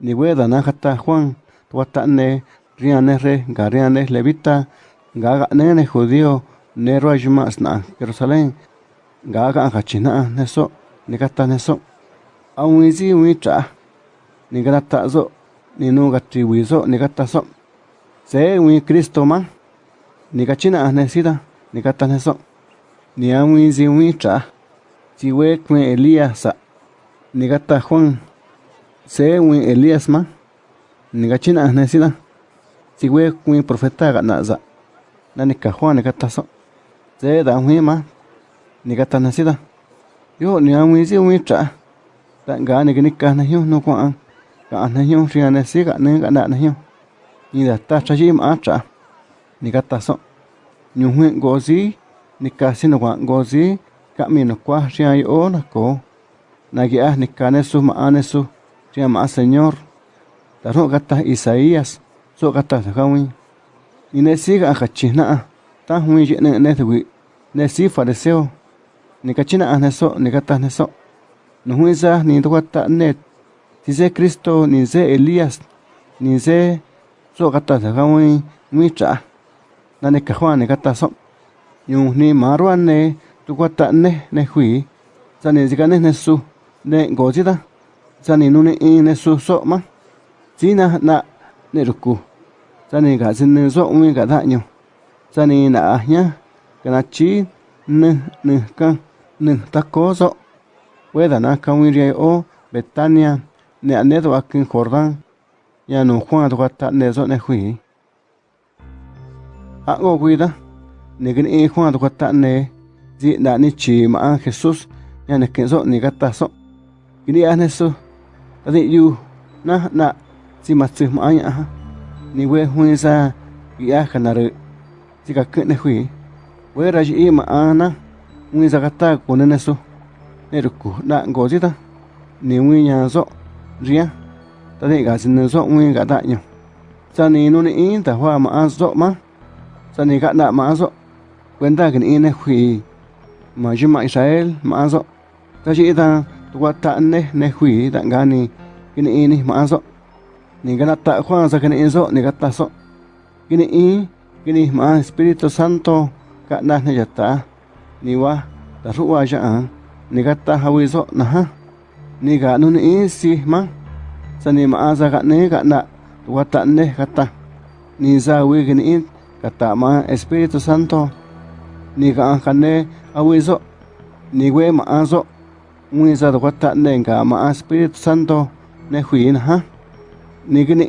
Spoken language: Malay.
niweda najata Juan, tuatane, riane re, gariane levita, gaga nene judío, nero ayumasna, Jerusalén, gaga hachina, neso, negata neso, aun izi uicha, nigrata zo, ninuga tribuizo, negata so, se ui Cristo ma, nigachina nesida, negata neso, ni aun izi uicha, si Elías, negata Juan, se wi Elías ma ni kachina nesida si we kwe profeta za na ni ka Juan ni kata so se da wi ma ni kata nesida yo ni awizi wicha ta ga ni ni ka na yo no kwa ka na yo ria ne si ga ne ga na yo ni da ta cha ji ma cha. Ni kata so nyu hui go si ni ka si no kwa go si ka mi no kwa ria yo na ko. Na gi a ni ka ne su ma ane su sea más Señor. Taro gata Isaías, so gata Jawi. Y ne siga a Hachina, ta hui yene netwi, ne si fariseo. Ni cachina a neso, ni gata neso. No hui za ni duata net. Si se Cristo, ni se Elías, ni se so gata Jawi, mi cha. Na ne cajuan, ni gata so. Yung ni maruan ne, tu guata ne, ne hui. Sa ni zika ne nesu, ne gozida. Ji da sa ni nu ne i ne su so ma ji na na ne ru ku sa ni ga sin ne so mi ga da nyu sa ni na nya ka na chi ne ne ka ne ta ko so we na ka o Betania ne ane do akin Jordan. Ya no Juan do kata ne so ne hui. A go cuida ni que ni Juan to kata ne. Ji da ni chi ma Jesús ya ne que so ni kata so ni ane so ta yu na na si ma tsu ma anh ha ni we hui sa ya kana re si ka ke ne hui we ra ji ma ana wi sa kata ko ne ne so ne ru ku na go ji ta, ni wi nya so ria ta di ga sin ne so wi ga da nyu sa ni nu ni in ta hwa ma so ma sa ni ga na ma so cuenta que ni ne hui ma jima Israel ma so ta ji ta tu ta ne ne hui ta ga ni que ni ni ma so ni ga ta Juan sa que ni so ni ga ta so que ni i que ni ma Espíritu Santo ka na ne ya ta ni wa ta ru wa ja ni ga ta ha wi so na ha ni ga nu ni si ma sa ni ma sa ga ne ga na tu ta ne ga ta ni za wi que ni kata ma Espíritu Santo. Ni ga kane awizo ni we ma azo mui za do kata ne ga ma Espíritu Santo ne hui na ha? Ni gni